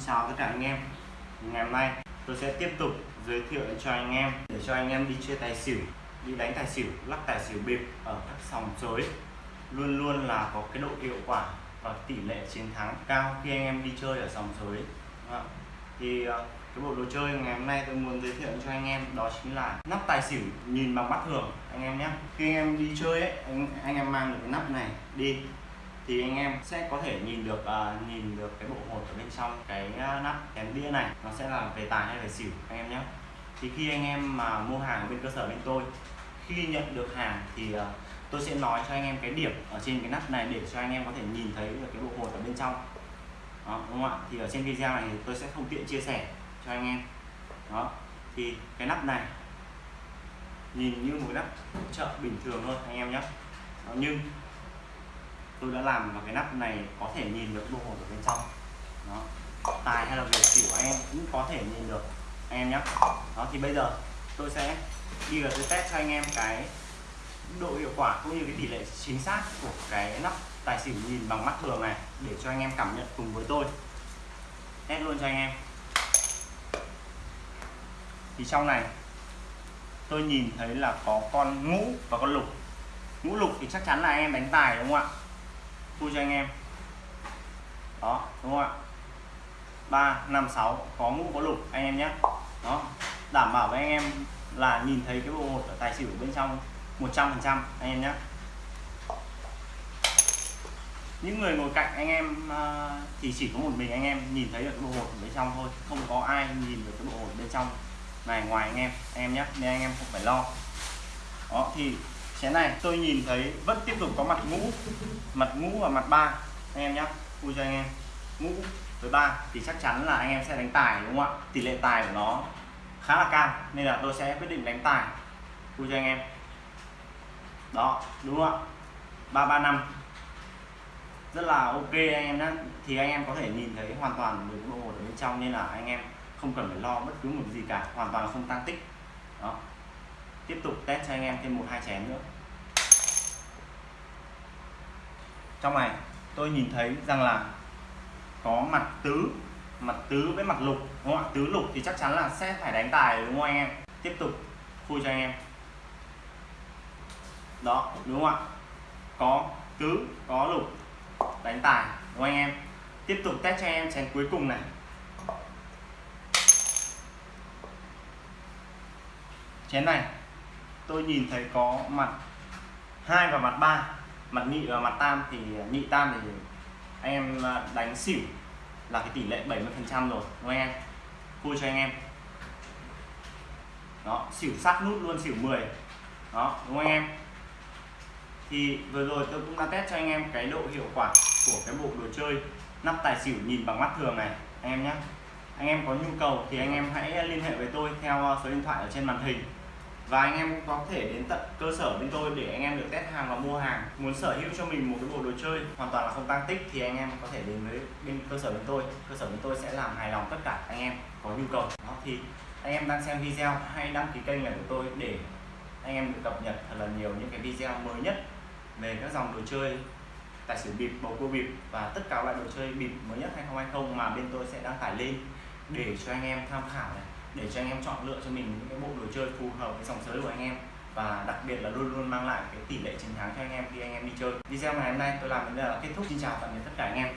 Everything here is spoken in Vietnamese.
Xin chào tất cả anh em. Ngày hôm nay tôi sẽ tiếp tục giới thiệu cho anh em để cho anh em đi chơi tài xỉu đi đánh tài xỉu lắc tài xỉu bịp ở các sòng sới luôn luôn là có cái độ hiệu quả và tỷ lệ chiến thắng cao khi anh em đi chơi ở sòng sới thì ờ, cái bộ đồ chơi ngày hôm nay tôi muốn giới thiệu cho anh em đó chính là nắp tài xỉu nhìn bằng mắt thường. Anh em nhé khi anh em đi chơi ấy anh, anh em mang được cái nắp này đi thì anh em sẽ có thể nhìn được uh, nhìn được cái bộ hột ở bên trong cái uh, nắp kén đĩa này. Nó sẽ là về tài hay về xỉu anh em nhé. Thì khi anh em mà mua hàng bên cơ sở bên tôi khi nhận được hàng thì uh, tôi sẽ nói cho anh em cái điểm ở trên cái nắp này để cho anh em có thể nhìn thấy được cái bộ hột ở bên trong. Đó, đúng không ạ? Thì ở trên video này thì tôi sẽ không tiện chia sẻ cho anh em. Đó thì cái nắp này nhìn như một cái nắp chợ bình thường thôi anh em nhé. Nhưng tôi đã làm và cái nắp này có thể nhìn được bộ hồn ở bên trong. Đó. Tài hay là việc xỉu của em cũng có thể nhìn được anh em nhé đó, thì bây giờ tôi sẽ đi vào tôi test cho anh em cái độ hiệu quả cũng như cái tỷ lệ chính xác của cái nắp tài xỉu nhìn bằng mắt thường này để cho anh em cảm nhận cùng với tôi. Test luôn cho anh em. Thì trong này tôi nhìn thấy là có con ngũ và con lục. Ngũ lục thì chắc chắn là anh em đánh tài đúng không ạ? Vui cho anh em. Đó, đúng không ạ? Ba, năm, sáu, có ngũ, có lục, anh em nhé. Đó, đảm bảo với anh em là nhìn thấy cái bộ hột ở tài xỉu bên trong 100 phần trăm, anh em nhé. Những người ngồi cạnh anh em à, thì chỉ có một mình anh em nhìn thấy được cái bộ hột ở bên trong thôi. Không có ai nhìn được cái bộ hột bên trong này ngoài anh em anh em nhé. Nên anh em không phải lo. Đó, thì chén này tôi nhìn thấy vẫn tiếp tục có mặt ngũ mặt ngũ và mặt ba. Anh em nhé vui cho anh em. Ngũ với ba thì chắc chắn là anh em sẽ đánh tài, đúng không ạ? Tỷ lệ tài của nó khá là cao, nên là tôi sẽ quyết định đánh tài. Vui cho anh em. Đó, đúng không ạ? Ba ba, năm. Rất là ok anh em nhé thì anh em có thể nhìn thấy hoàn toàn được bộ ở bên trong, nên là anh em không cần phải lo bất cứ một gì cả, hoàn toàn không tăng tích. Đó tiếp tục test cho anh em thêm một hai chén nữa. Trong này, tôi nhìn thấy rằng là có mặt tứ mặt tứ với mặt lục, đúng không ạ? Tứ lục thì chắc chắn là sẽ phải đánh tài đúng không anh em? Tiếp tục khui cho anh em. Đó, đúng không ạ? Có tứ, có lục, đánh tài đúng không anh em? Tiếp tục test cho anh em chén cuối cùng này. Chén này tôi nhìn thấy có mặt hai và mặt ba, mặt nhị và mặt tam. Thì nhị, tam thì anh em đánh xỉu là cái tỷ lệ 70 phần trăm rồi, đúng không em? Vui cho anh em. Đó, xỉu sát nút luôn, xỉu 10 đó, đúng không anh em? Thì vừa rồi tôi cũng đã test cho anh em cái độ hiệu quả của cái bộ đồ chơi nắp tài xỉu nhìn bằng mắt thường này, anh em nhé anh em có nhu cầu thì anh em hãy liên hệ với tôi theo số điện thoại ở trên màn hình và anh em cũng có thể đến tận cơ sở bên tôi để anh em được test hàng và mua hàng. Muốn sở hữu cho mình một cái bộ đồ chơi hoàn toàn là không tăng tích thì anh em có thể đến với bên cơ sở bên tôi. Cơ sở bên tôi sẽ làm hài lòng tất cả anh em có nhu cầu. Đó, thì anh em đang xem video hãy đăng ký kênh này của tôi để anh em được cập nhật thật là nhiều những cái video mới nhất về các dòng đồ chơi, tài xỉu bịp, bầu cua bịp và tất cả loại đồ chơi bịp mới nhất 2020 mà bên tôi sẽ đăng tải lên để cho anh em tham khảo này để cho anh em chọn lựa cho mình những cái bộ đồ chơi phù hợp với dòng sới của anh em. Và đặc biệt là luôn luôn mang lại cái tỷ lệ chiến thắng cho anh em khi anh em đi chơi. Video ngày hôm nay tôi làm đến đây là kết thúc. Xin chào tạm biệt tất cả anh em.